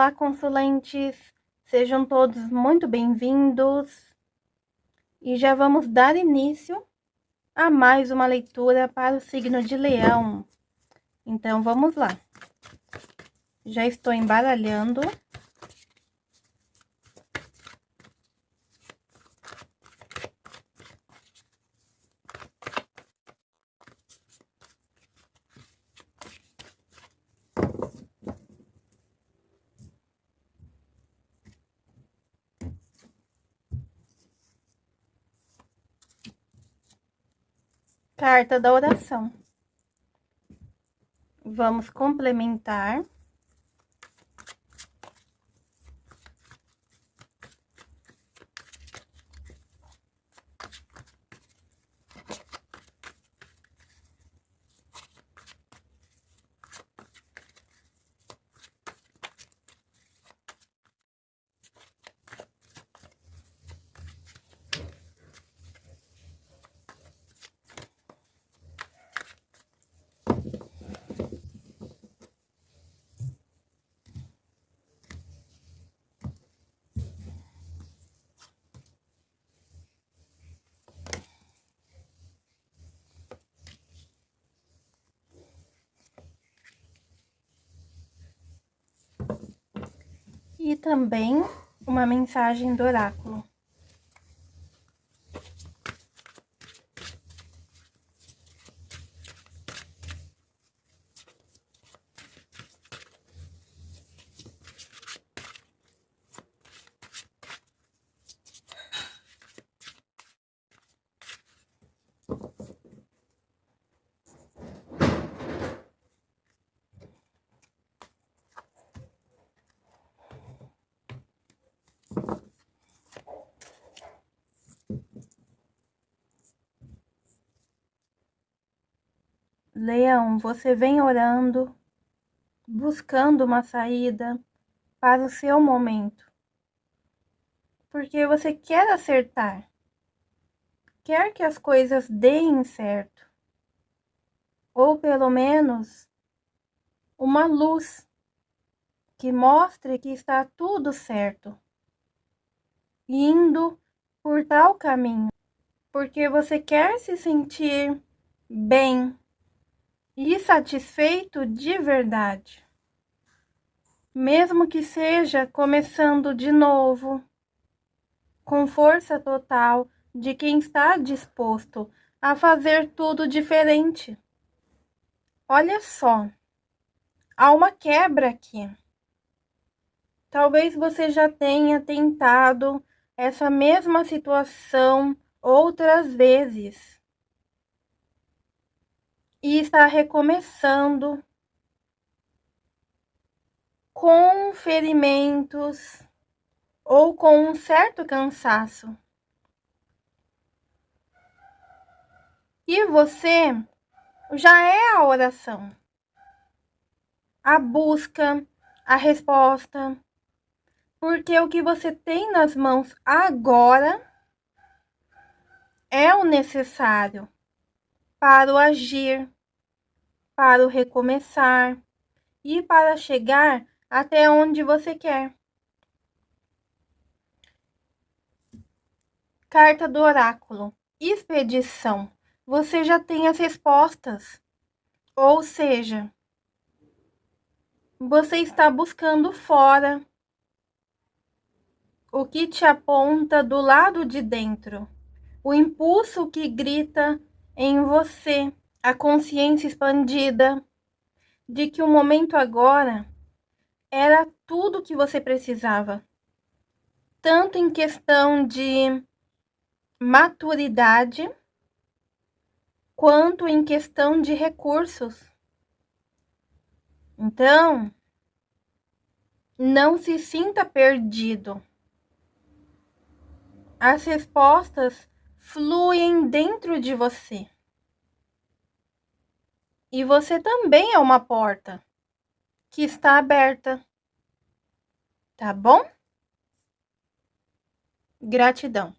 Olá, consulentes! Sejam todos muito bem-vindos. E já vamos dar início a mais uma leitura para o signo de Leão. Então, vamos lá. Já estou embaralhando. Carta da oração. Vamos complementar. e também uma mensagem do oráculo. Leão, você vem orando, buscando uma saída para o seu momento. Porque você quer acertar. Quer que as coisas deem certo. Ou pelo menos uma luz que mostre que está tudo certo. Indo por tal caminho. Porque você quer se sentir bem e satisfeito de verdade. Mesmo que seja começando de novo, com força total de quem está disposto a fazer tudo diferente. Olha só, há uma quebra aqui. Talvez você já tenha tentado essa mesma situação outras vezes e está recomeçando com ferimentos ou com um certo cansaço. E você já é a oração, a busca, a resposta, porque o que você tem nas mãos agora é o necessário para o agir, para o recomeçar e para chegar até onde você quer. Carta do Oráculo. Expedição. Você já tem as respostas. Ou seja, você está buscando fora o que te aponta do lado de dentro. O impulso que grita em você a consciência expandida de que o momento agora era tudo que você precisava, tanto em questão de maturidade, quanto em questão de recursos. Então, não se sinta perdido. As respostas fluem dentro de você. E você também é uma porta que está aberta. Tá bom? Gratidão.